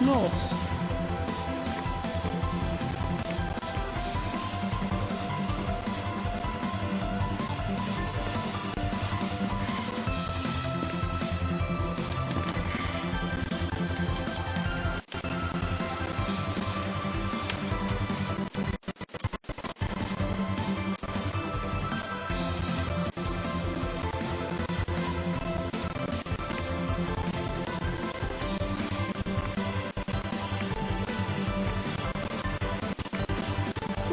No.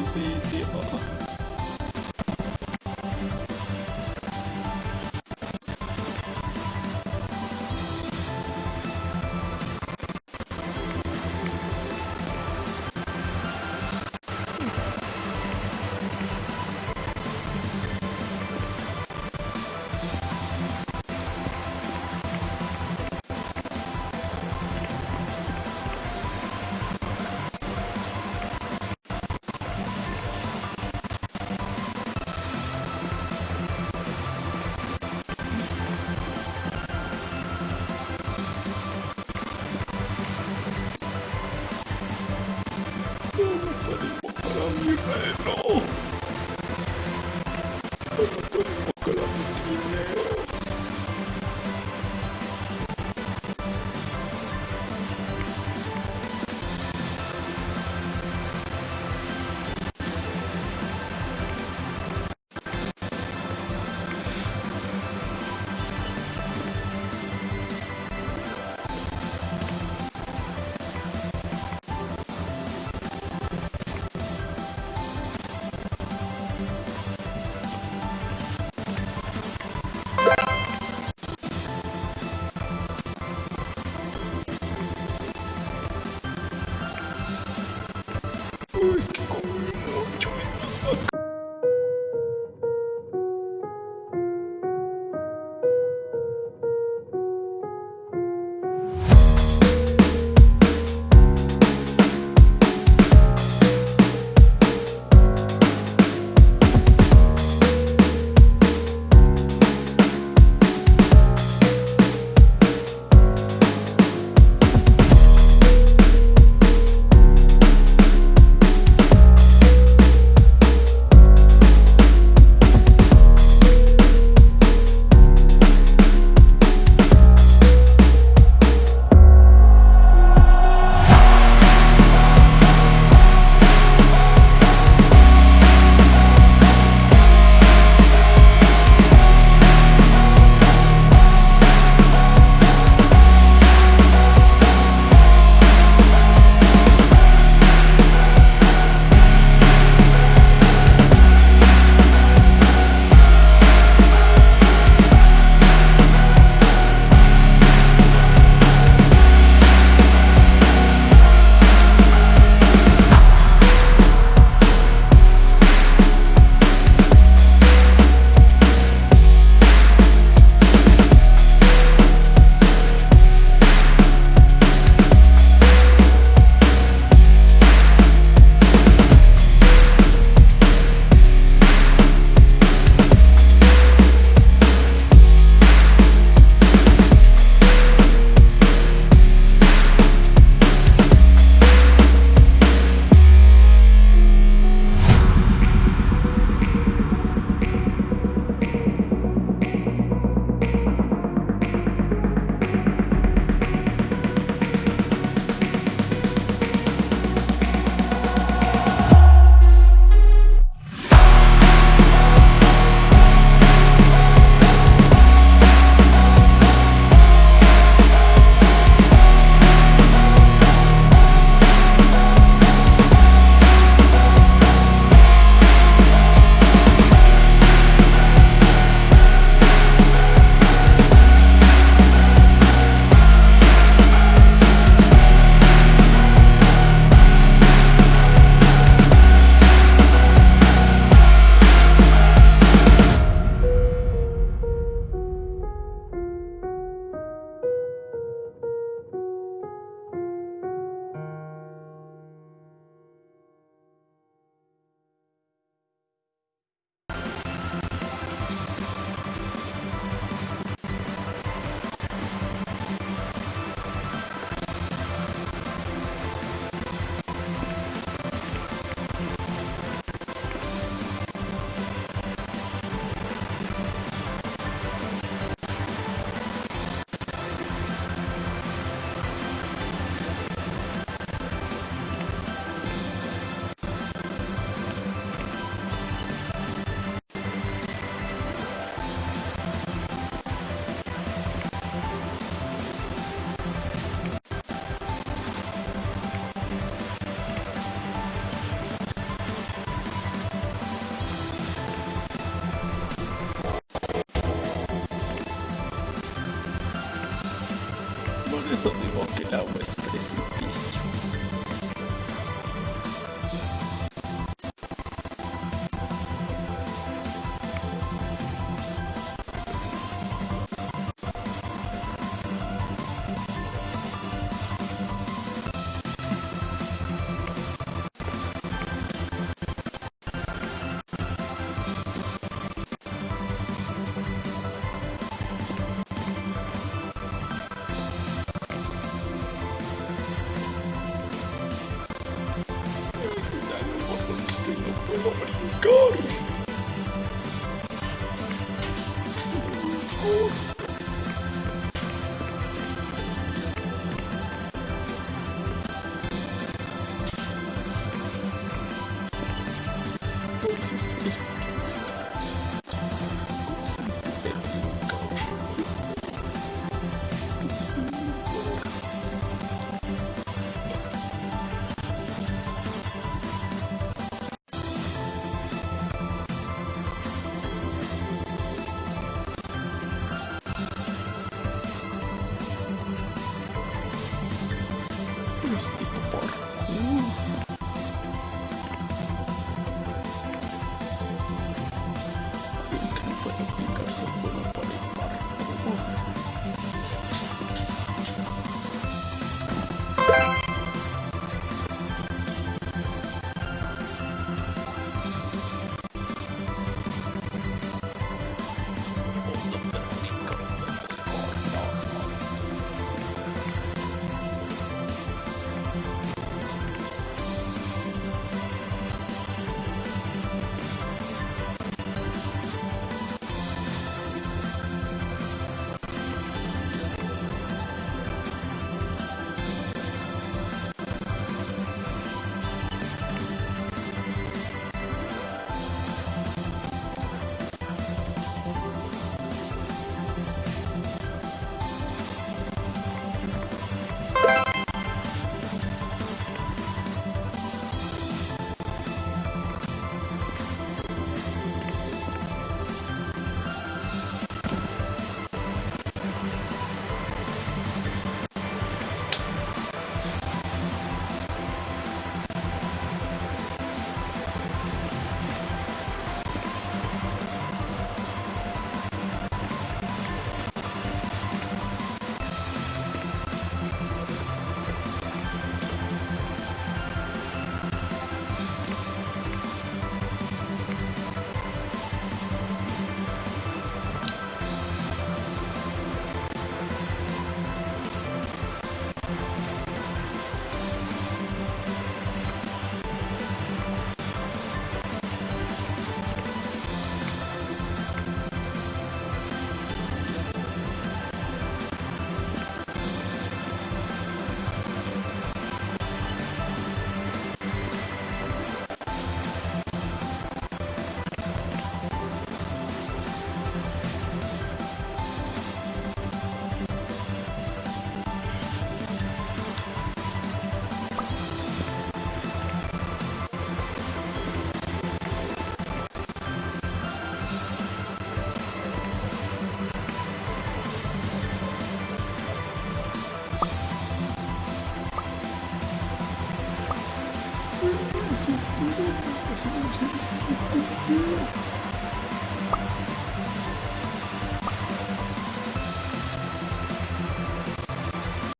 不一定 Hello.